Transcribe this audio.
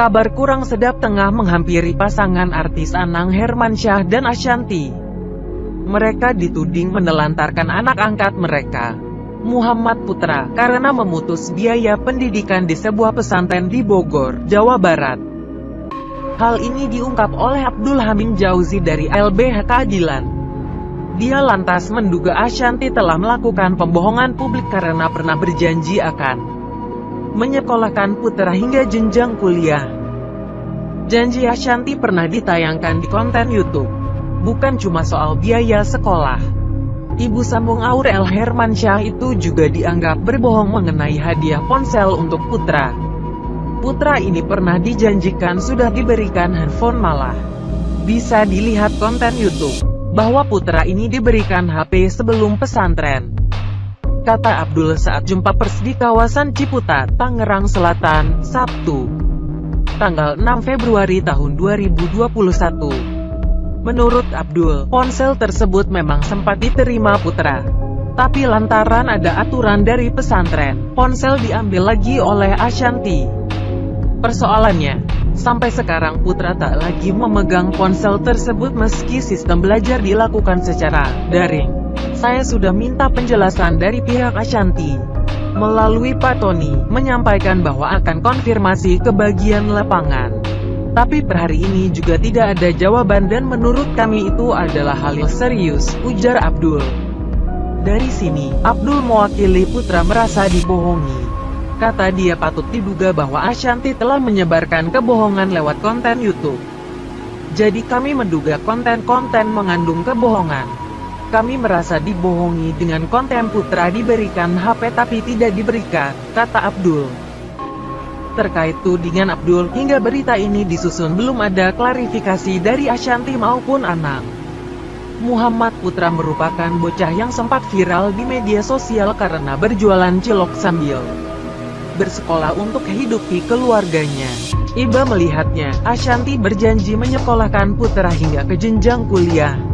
Kabar kurang sedap tengah menghampiri pasangan artis Anang Hermansyah dan Ashanti. Mereka dituding menelantarkan anak angkat mereka, Muhammad Putra, karena memutus biaya pendidikan di sebuah pesantren di Bogor, Jawa Barat. Hal ini diungkap oleh Abdul Hamid Jauzi dari LBH Keadilan. Dia lantas menduga Ashanti telah melakukan pembohongan publik karena pernah berjanji akan menyekolahkan putra hingga jenjang kuliah. Janji Ashanti pernah ditayangkan di konten YouTube. Bukan cuma soal biaya sekolah. Ibu sambung Aurel Hermansyah itu juga dianggap berbohong mengenai hadiah ponsel untuk putra. Putra ini pernah dijanjikan sudah diberikan handphone malah. Bisa dilihat konten YouTube, bahwa putra ini diberikan HP sebelum pesantren kata Abdul saat jumpa pers di kawasan Ciputat, Tangerang Selatan, Sabtu, tanggal 6 Februari tahun 2021. Menurut Abdul, ponsel tersebut memang sempat diterima putra. Tapi lantaran ada aturan dari pesantren, ponsel diambil lagi oleh Ashanti. Persoalannya, sampai sekarang putra tak lagi memegang ponsel tersebut meski sistem belajar dilakukan secara daring. Saya sudah minta penjelasan dari pihak Ashanti. Melalui Pak Tony, menyampaikan bahwa akan konfirmasi ke bagian lapangan. Tapi per hari ini juga tidak ada jawaban dan menurut kami itu adalah hal yang serius, ujar Abdul. Dari sini, Abdul mewakili putra merasa dibohongi. Kata dia patut diduga bahwa Ashanti telah menyebarkan kebohongan lewat konten YouTube. Jadi kami menduga konten-konten mengandung kebohongan. Kami merasa dibohongi dengan konten putra diberikan HP tapi tidak diberikan, kata Abdul. Terkait tudingan Abdul, hingga berita ini disusun belum ada klarifikasi dari Ashanti maupun Anang. Muhammad Putra merupakan bocah yang sempat viral di media sosial karena berjualan cilok sambil bersekolah untuk kehidupi keluarganya. Iba melihatnya, Ashanti berjanji menyekolahkan putra hingga ke jenjang kuliah.